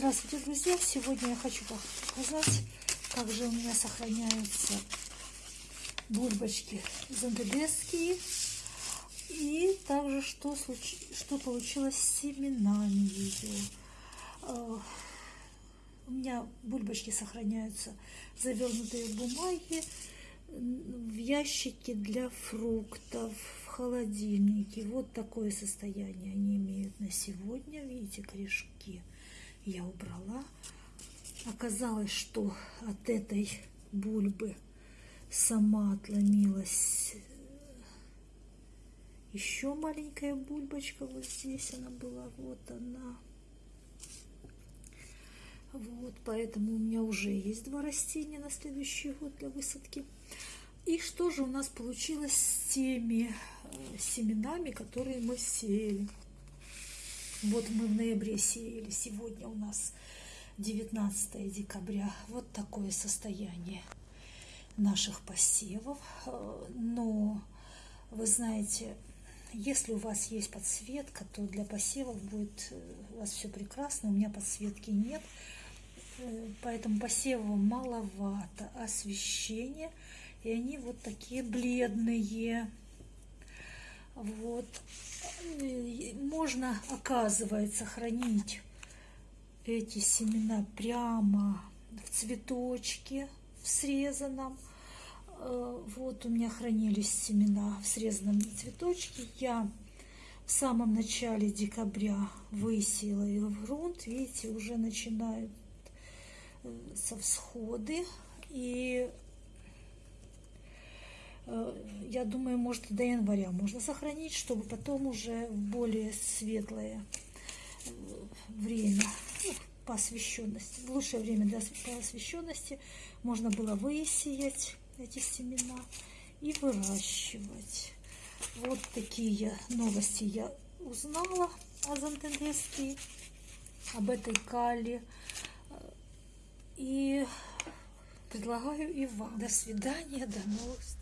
Здравствуйте, друзья! Сегодня я хочу показать, как же у меня сохраняются бульбочки зандебесские. И также, что, случ... что получилось с семенами ее. А, у меня бульбочки сохраняются завернутые в бумаге, в ящике для фруктов, в холодильнике. Вот такое состояние они имеют на сегодня. Видите, корешки я убрала. Оказалось, что от этой бульбы сама отломилась еще маленькая бульбочка. Вот здесь она была, вот она. Вот, поэтому у меня уже есть два растения на следующий год для высадки. И что же у нас получилось с теми э, семенами, которые мы сеяли? Вот мы в ноябре сеяли, сегодня у нас 19 декабря. Вот такое состояние наших посевов. Э, но, вы знаете, если у вас есть подсветка, то для посевов будет э, у вас все прекрасно. У меня подсветки нет, э, поэтому посевов маловато освещения. И они вот такие бледные. Вот. Можно, оказывается, хранить эти семена прямо в цветочке, в срезанном. Э, вот у меня хранились семена в срезанном цветочке. Я в самом начале декабря высеяла их в грунт. Видите, уже начинают э, со всходы. И Э, я думаю, может, до января можно сохранить, чтобы потом уже в более светлое время по освещенности, в лучшее время для по освещенности можно было высеять эти семена и выращивать. Вот такие новости я узнала о Зантендеске, об этой кале. И предлагаю и вам. До свидания, до новых встреч.